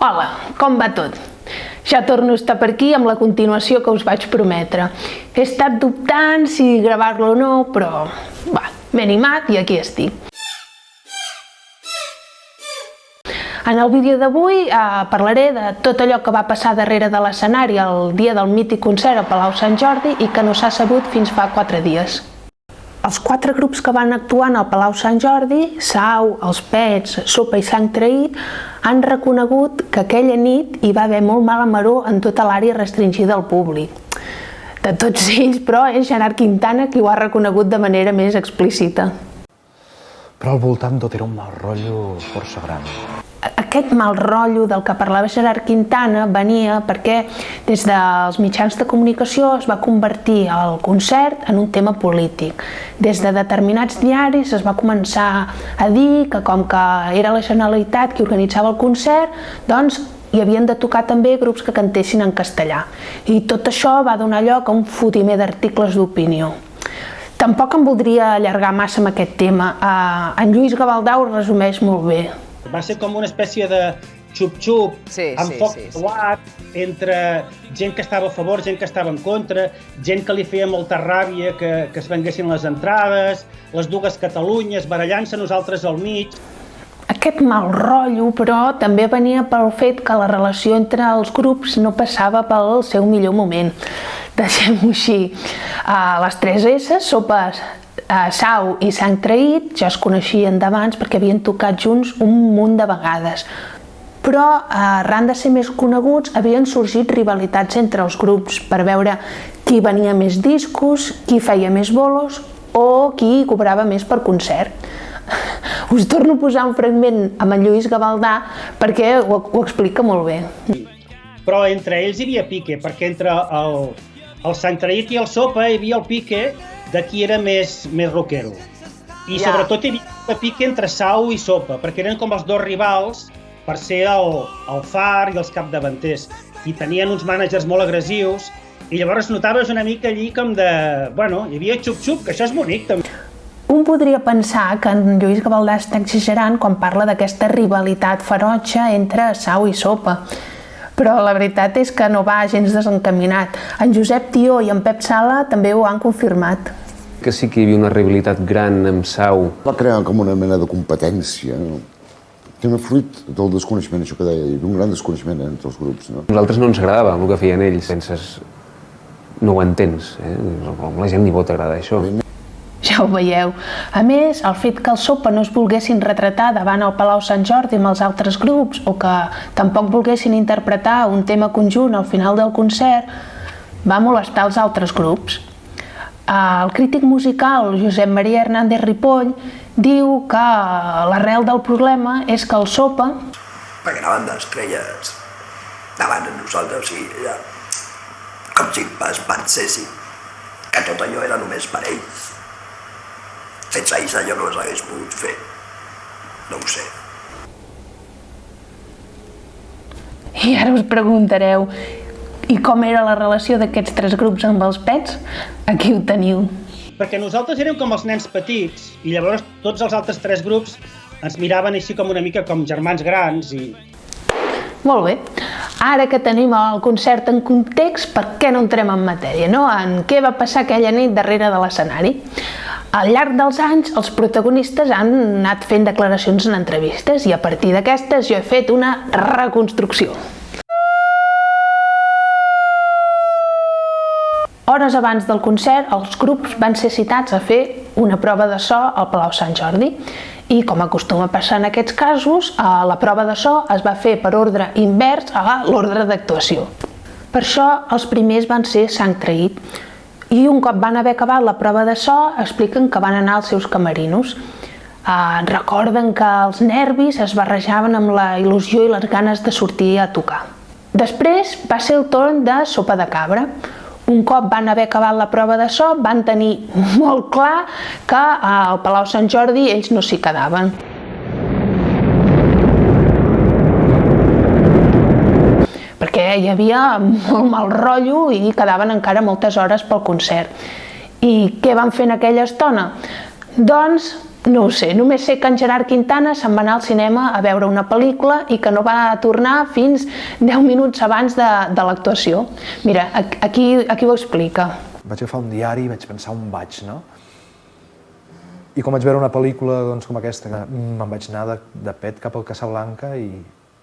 Hola, com va tot? Ja torno a estar per aquí amb la continuació que us vaig prometre. He estat dubtant si gravar-lo o no, però va, m'he animat i aquí estic. En el vídeo d'avui eh, parlaré de tot allò que va passar darrere de l'escenari el dia del mític concert a Palau Sant Jordi i que no s'ha sabut fins fa quatre dies. Els quatre grups que van actuar al Palau Sant Jordi, Sau, Els Pets, Sopa i Sang Traït, han reconegut que aquella nit hi va haver molt mala maró en tota l'àrea restringida al públic. De tots ells, però, és Gerard Quintana qui ho ha reconegut de manera més explícita. Però al voltant tot era un mal rotllo força gran aquest mal rotllo del que parlava Gerard Quintana venia perquè des dels mitjans de comunicació es va convertir el concert en un tema polític. Des de determinats diaris es va començar a dir que com que era la Generalitat qui organitzava el concert, doncs hi havien de tocar també grups que cantessin en castellà. I tot això va donar lloc a un fotimer d'articles d'opinió. Tampoc em voldria allargar massa amb aquest tema. Eh, en Lluís Gavaldau resumeix molt bé. Va ser com una espècie de xup-xup, sí, amb sí, foc sí, sí. entre gent que estava a favor, gent que estava en contra, gent que li feia molta ràbia que, que es venguessin les entrades, les dues Catalunyes barallant-se nosaltres al mig. Aquest mal rotllo, però, també venia pel fet que la relació entre els grups no passava pel seu millor moment. Deixem-ho així. Uh, les tres S, sopes, eh, Sau i Sant Traït ja es coneixien d'abans perquè havien tocat junts un munt de vegades. Però, eh, arran de ser més coneguts, havien sorgit rivalitats entre els grups per veure qui venia més discos, qui feia més bolos o qui cobrava més per concert. Us torno a posar un fragment amb en Lluís Gavaldà perquè ho, ho explica molt bé. Però entre ells hi havia pique, perquè entre el, el Sant Traït i el Sopa hi havia el pique de qui era més, més rockero. I ja. sobretot hi havia una pica entre Sau i Sopa, perquè eren com els dos rivals per ser el, el far i els capdavanters. I tenien uns mànagers molt agressius, i llavors notaves una mica allí com de... Bueno, hi havia xup-xup, que això és bonic també. Un podria pensar que en Lluís Gavaldà està exagerant quan parla d'aquesta rivalitat ferotge entre Sau i Sopa, però la veritat és que no va gens desencaminat. En Josep Tió i en Pep Sala també ho han confirmat. Que sí que hi havia una rivalitat gran amb Sau. Va crear com una mena de competència, no? tema fruit del desconeixement, això que deia, hi havia un gran desconeixement entre els grups. No? A nosaltres no ens agradava el que feien ells, penses, no ho entens, eh? la gent ni pot agradar això. Ja ho veieu. A més, el fet que el Sopa no es volguessin retratar davant el Palau Sant Jordi amb els altres grups o que tampoc volguessin interpretar un tema conjunt al final del concert va molestar els altres grups. El crític musical Josep Maria Hernández Ripoll diu que l'arrel del problema és que el Sopa... Perquè anaven d'estrelles davant de nosaltres i ja, com si es pensessin que tot allò era només per ells sense ells allò no s'hagués pogut fer. No ho sé. I ara us preguntareu, i com era la relació d'aquests tres grups amb els pets? Aquí ho teniu. Perquè nosaltres érem com els nens petits i llavors tots els altres tres grups ens miraven així com una mica com germans grans i... Molt bé. Ara que tenim el concert en context, per què no entrem en matèria, no? En què va passar aquella nit darrere de l'escenari? Al llarg dels anys, els protagonistes han anat fent declaracions en entrevistes i a partir d'aquestes jo he fet una reconstrucció. Hores abans del concert, els grups van ser citats a fer una prova de so al Palau Sant Jordi i, com acostuma a passar en aquests casos, la prova de so es va fer per ordre invers a l'ordre d'actuació. Per això, els primers van ser Sang Traït, i un cop van haver acabat la prova de so expliquen que van anar als seus camerinos. Eh, recorden que els nervis es barrejaven amb la il·lusió i les ganes de sortir a tocar. Després va ser el torn de sopa de cabra. Un cop van haver acabat la prova de so, van tenir molt clar que al Palau Sant Jordi ells no s'hi quedaven. perquè hi havia molt mal rotllo i quedaven encara moltes hores pel concert. I què van fer en aquella estona? Doncs No ho sé, només sé que en Gerard Quintana se'n va anar al cinema a veure una pel·lícula i que no va tornar fins 10 minuts abans de, de l'actuació. Mira, aquí, aquí ho explica. Vaig agafar un diari i vaig pensar on vaig, no? I quan vaig veure una pel·lícula doncs, com aquesta, me'n vaig anar de, de pet cap al Casablanca i,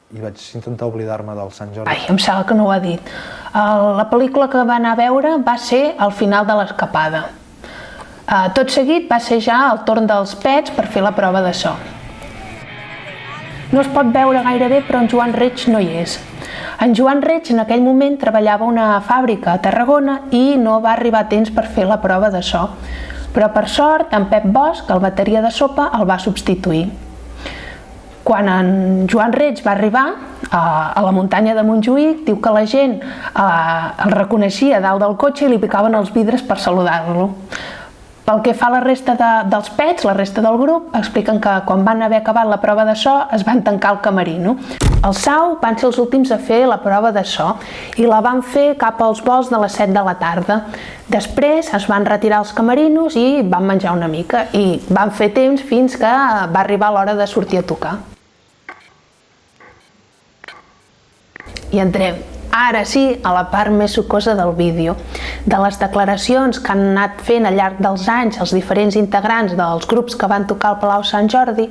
i vaig intentar oblidar-me del Sant Jordi. Ai, em sembla que no ho ha dit. La pel·lícula que va anar a veure va ser al final de l'escapada. Uh, tot seguit va ser ja el torn dels pets per fer la prova de so. No es pot veure gaire bé, però en Joan Reig no hi és. En Joan Reig en aquell moment treballava una fàbrica a Tarragona i no va arribar a temps per fer la prova de so. Però per sort, en Pep Bosch, el bateria de sopa, el va substituir. Quan en Joan Reig va arribar a, a la muntanya de Montjuïc, diu que la gent eh, el reconeixia dalt del cotxe i li picaven els vidres per saludar-lo. Pel que fa a la resta de, dels pets, la resta del grup, expliquen que quan van haver acabat la prova de so es van tancar al camerino. El Sau van ser els últims a fer la prova de so i la van fer cap als vols de les 7 de la tarda. Després es van retirar els camerinos i van menjar una mica i van fer temps fins que va arribar l'hora de sortir a tocar. I entrem Ara sí, a la part més sucosa del vídeo. De les declaracions que han anat fent al llarg dels anys els diferents integrants dels grups que van tocar al Palau Sant Jordi,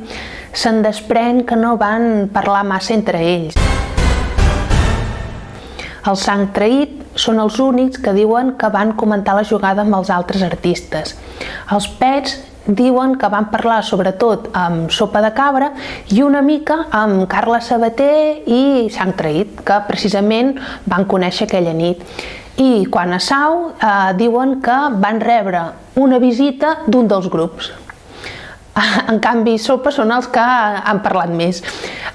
se'n desprèn que no van parlar massa entre ells. El sang traït són els únics que diuen que van comentar la jugada amb els altres artistes. Els pets diuen que van parlar sobretot amb Sopa de Cabra i una mica amb Carla Sabater i Sant Traït, que precisament van conèixer aquella nit. I quan a Sau eh, diuen que van rebre una visita d'un dels grups. En canvi, Sopa són els que han parlat més.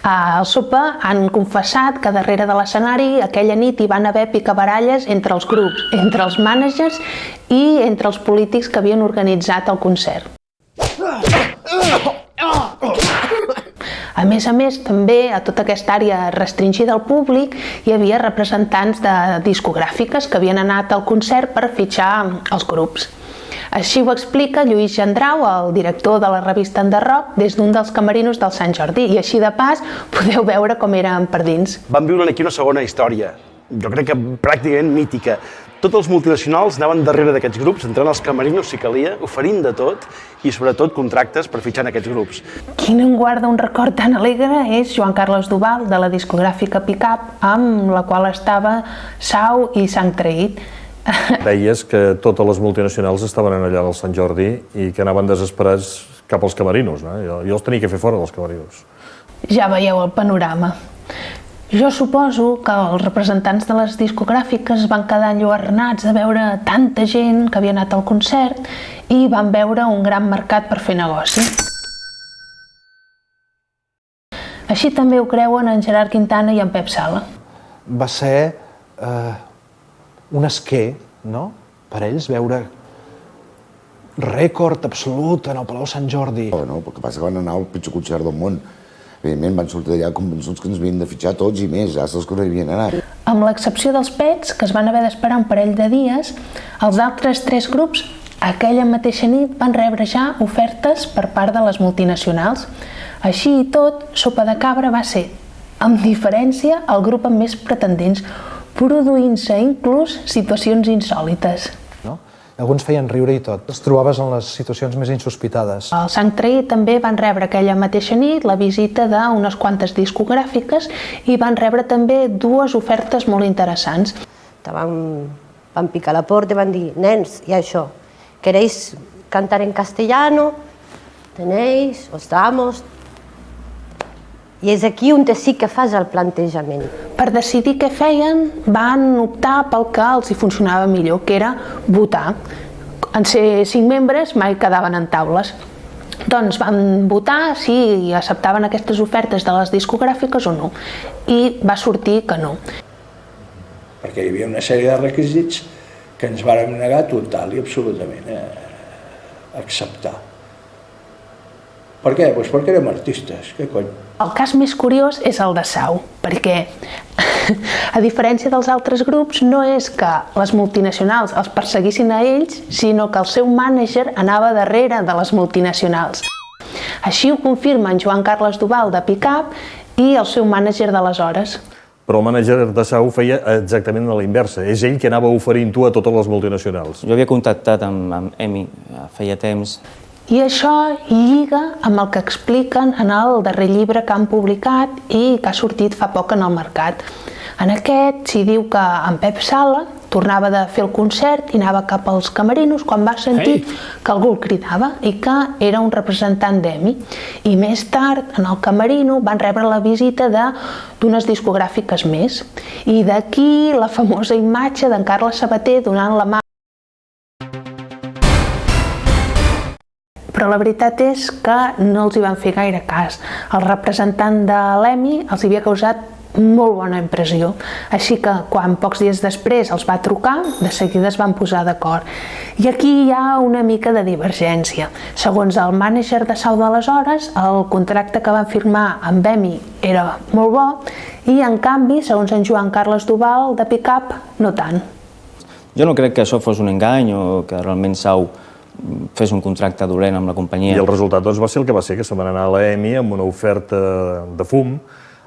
El Sopa han confessat que darrere de l'escenari aquella nit hi van haver picabaralles entre els grups, entre els mànagers i entre els polítics que havien organitzat el concert. A més a més, també a tota aquesta àrea restringida al públic hi havia representants de discogràfiques que havien anat al concert per fitxar els grups. Així ho explica Lluís Gendrau, el director de la revista Enderroc, des d'un dels camerinos del Sant Jordi. I així de pas podeu veure com eren per dins. Vam viure aquí una segona història, jo crec que pràcticament mítica, tots els multinacionals anaven darrere d'aquests grups, entrant als camerinos si calia, oferint de tot i sobretot contractes per fitxar en aquests grups. Qui no en guarda un record tan alegre és Joan Carles Duval, de la discogràfica Picap, amb la qual estava Sau i Sant Traït. Deies que totes les multinacionals estaven allà al Sant Jordi i que anaven desesperats cap als camerinos. No? Jo, jo els tenia que fer fora dels camerinos. Ja veieu el panorama. Jo suposo que els representants de les discogràfiques van quedar enlluernats de veure tanta gent que havia anat al concert i van veure un gran mercat per fer negoci. Així també ho creuen en Gerard Quintana i en Pep Sala. Va ser eh, un esquer, no?, per ells veure rècord absolut en el Palau Sant Jordi. Oh, no, el que passa que van anar al pitjor concert del món evidentment van sortir d'allà convençuts que ens havien de fitxar tots i més, els que no hi havien anat. Amb l'excepció dels pets, que es van haver d'esperar un parell de dies, els altres tres grups aquella mateixa nit van rebre ja ofertes per part de les multinacionals. Així i tot, Sopa de Cabra va ser, amb diferència, el grup amb més pretendents, produint-se inclús situacions insòlites. Alguns feien riure i tot. Els trobaves en les situacions més insospitades. El Sant Traí també van rebre aquella mateixa nit la visita d'unes quantes discogràfiques i van rebre també dues ofertes molt interessants. Van, van picar la porta i van dir, nens, i això, queréis cantar en castellano? Tenéis, os damos, i és aquí on sí que fas el plantejament. Per decidir què feien, van optar pel que els hi funcionava millor, que era votar. En ser cinc membres mai quedaven en taules. Doncs van votar si acceptaven aquestes ofertes de les discogràfiques o no. I va sortir que no. Perquè hi havia una sèrie de requisits que ens vàrem negar total i absolutament a acceptar. Per què? Pues perquè érem artistes, què cony? El cas més curiós és el de Sau, perquè a diferència dels altres grups no és que les multinacionals els perseguissin a ells, sinó que el seu mànager anava darrere de les multinacionals. Així ho confirmen Joan Carles Duval de Picap i el seu mànager d'aleshores. Però el mànager de Sau feia exactament a la inversa. És ell que anava oferint tu a totes les multinacionals. Jo havia contactat amb, amb Emi feia temps. I això lliga amb el que expliquen en el darrer llibre que han publicat i que ha sortit fa poc en el mercat. En aquest s'hi diu que en Pep Sala tornava de fer el concert i anava cap als camerinos quan va sentir Ei. que algú el cridava i que era un representant d'EMI. I més tard, en el camerino, van rebre la visita d'unes discogràfiques més. I d'aquí la famosa imatge d'en Carles Sabater donant la mà però la veritat és que no els hi van fer gaire cas. El representant de l'EMI els havia causat molt bona impressió. Així que quan pocs dies després els va trucar, de seguida es van posar d'acord. I aquí hi ha una mica de divergència. Segons el mànager de Sau d'aleshores, el contracte que van firmar amb EMI era molt bo i en canvi, segons en Joan Carles Duval de Pickup, no tant. Jo no crec que això fos un engany o que realment Sau fes un contracte dolent amb la companyia. I el resultat doncs, va ser el que va ser, que se van anar a l'EMI amb una oferta de fum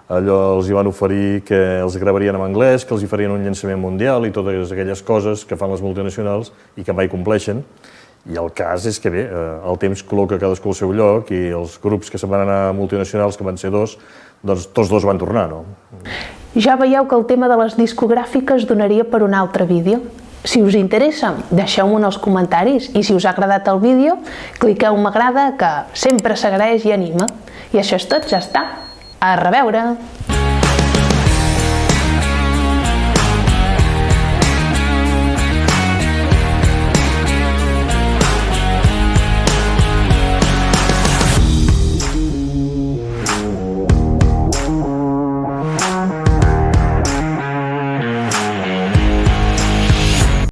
allò els hi van oferir que els gravarien en anglès, que els hi farien un llançament mundial i totes aquelles coses que fan les multinacionals i que mai compleixen. I el cas és que bé, eh, el temps col·loca cadascú al seu lloc i els grups que se'n van anar multinacionals, que van ser dos, doncs tots dos van tornar, no? Ja veieu que el tema de les discogràfiques donaria per un altre vídeo. Si us interessa, deixeu-m'ho en els comentaris i si us ha agradat el vídeo, cliqueu m'agrada que sempre s'agraeix i anima. I això és tot, ja està. A reveure!